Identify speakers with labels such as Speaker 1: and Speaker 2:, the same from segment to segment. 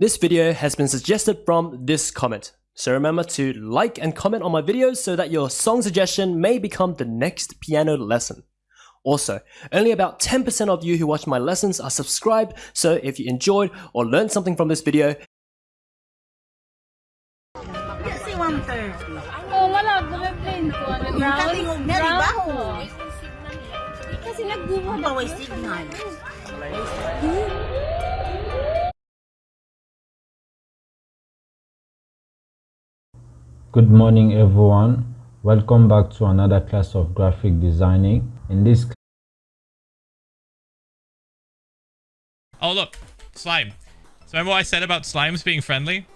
Speaker 1: This video has been suggested from this comment. So remember to like and comment on my videos so that your song suggestion may become the next piano lesson. Also, only about 10% of you who watch my lessons are subscribed, so if you enjoyed or learned something from this video,
Speaker 2: Oh, wala. Airplane ko.
Speaker 3: Yung katingog na, di ba?
Speaker 2: Kasi nagbuha
Speaker 3: Ang baway signal.
Speaker 4: Good morning everyone. Welcome back to another class of graphic designing. In this
Speaker 5: Oh look, slime. So remember what I said about slimes being friendly?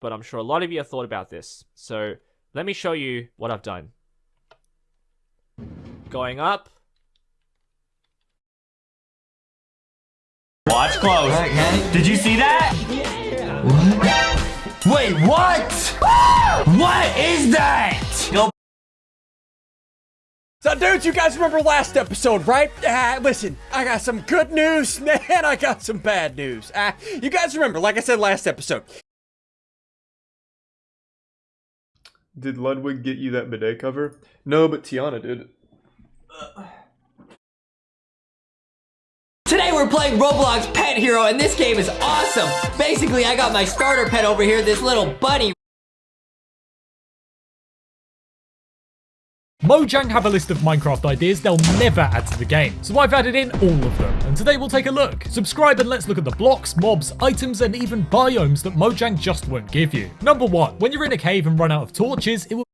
Speaker 6: but I'm sure a lot of you have thought about this. So let me show you what I've done. Going up.
Speaker 7: Watch close. Did you see that? What? Wait, what? what is that? Yo,
Speaker 8: So, dudes, you guys remember last episode, right? Uh, listen, I got some good news, and I got some bad news. Uh, you guys remember, like I said last episode,
Speaker 9: Did Ludwig get you that bidet cover? No, but Tiana did.
Speaker 7: Today we're playing Roblox Pet Hero, and this game is awesome. Basically, I got my starter pet over here, this little bunny.
Speaker 10: Mojang have a list of Minecraft ideas they'll never add to the game, so I've added in all of them, and today we'll take a look. Subscribe and let's look at the blocks, mobs, items, and even biomes that Mojang just won't give you. Number 1. When you're in a cave and run out of torches, it will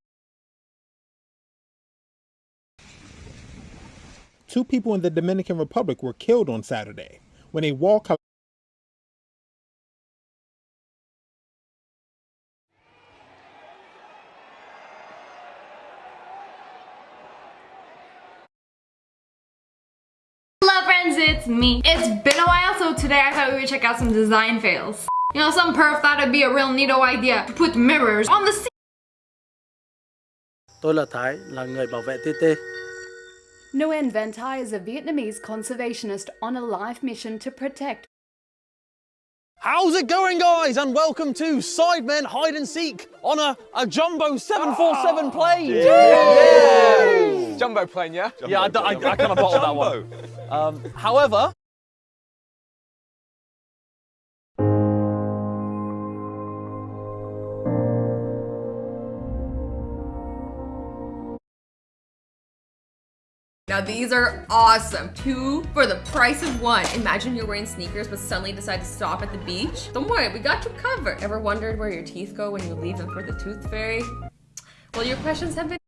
Speaker 11: Two people in the Dominican Republic were killed on Saturday when a wall collapsed.
Speaker 2: Hello friends, it's me. It's been a while, so today I thought we would check out some design fails. You know, some perf thought it'd be a real neato idea to put mirrors on the
Speaker 12: Tôi là Thái, là người bảo vệ TT.
Speaker 13: Nguyen Van Thai is a Vietnamese conservationist on a life mission to protect.
Speaker 14: How's it going, guys? And welcome to Sidemen Hide and Seek on a, a Jumbo 747 plane. Yeah.
Speaker 8: Jumbo plane, yeah?
Speaker 14: yeah, I, I, I kind of bottled that one. Um, however,
Speaker 15: Now these are awesome. Two for the price of one. Imagine you're wearing sneakers but suddenly decide to stop at the beach. Don't worry, we got you covered. Ever wondered where your teeth go when you leave them for the tooth fairy? Well, your questions have been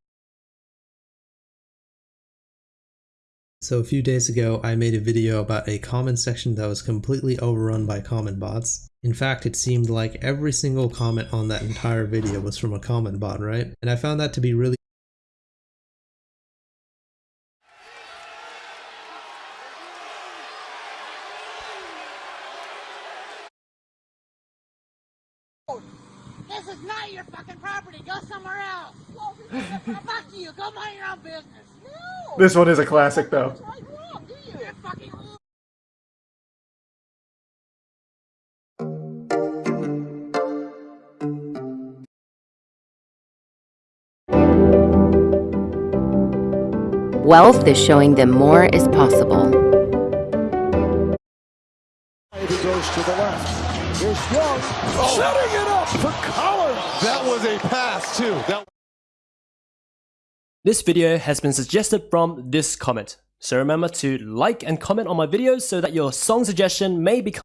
Speaker 16: So a few days ago, I made a video about a comment section that was completely overrun by comment bots. In fact, it seemed like every single comment on that entire video was from a comment bot, right? And I found that to be really
Speaker 3: is not your fucking property. Go somewhere else. Fuck you. Go mind your own business. No.
Speaker 9: This one is a classic, though.
Speaker 17: Wealth is showing them more is possible.
Speaker 18: He goes to the left. Here's Young. Setting it up for Collins. That was a pass, too. That
Speaker 1: this video has been suggested from this comment. So remember to like and comment on my videos so that your song suggestion may become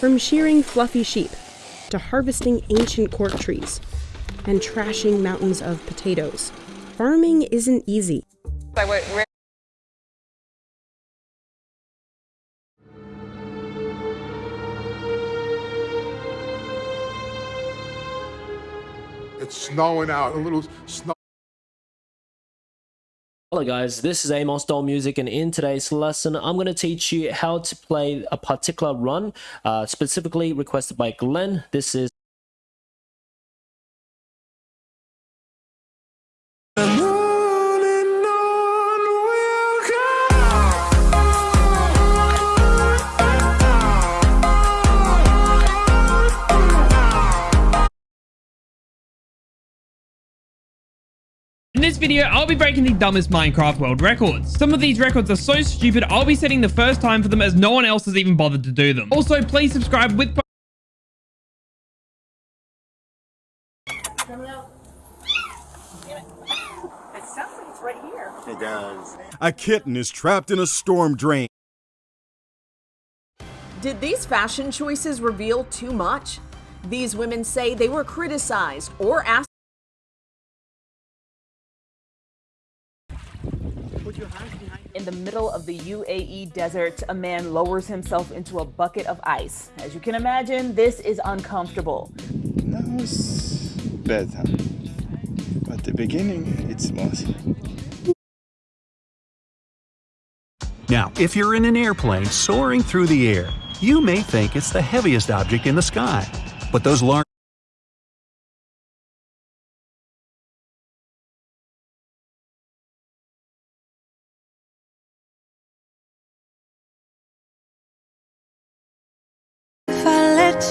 Speaker 19: From shearing fluffy sheep to harvesting ancient cork trees and trashing mountains of potatoes, farming isn't easy.
Speaker 18: It's snowing out. A little snow.
Speaker 1: Hello guys, this is Amos Doll Music and in today's lesson I'm going to teach you how to play a particular run uh, specifically requested by Glenn. This is
Speaker 20: In this video, I'll be breaking the dumbest Minecraft world records. Some of these records are so stupid, I'll be setting the first time for them as no one else has even bothered to do them. Also, please subscribe with
Speaker 18: It does.
Speaker 21: A kitten is trapped in a storm drain.
Speaker 22: Did these fashion choices reveal too much? These women say they were criticized or asked.
Speaker 23: In the middle of the UAE desert, a man lowers himself into a bucket of ice. As you can imagine, this is uncomfortable.
Speaker 24: Now it's better. At the beginning, it was.
Speaker 25: Now, if you're in an airplane soaring through the air, you may think it's the heaviest object in the sky. But those large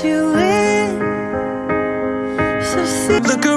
Speaker 26: you in, so look around.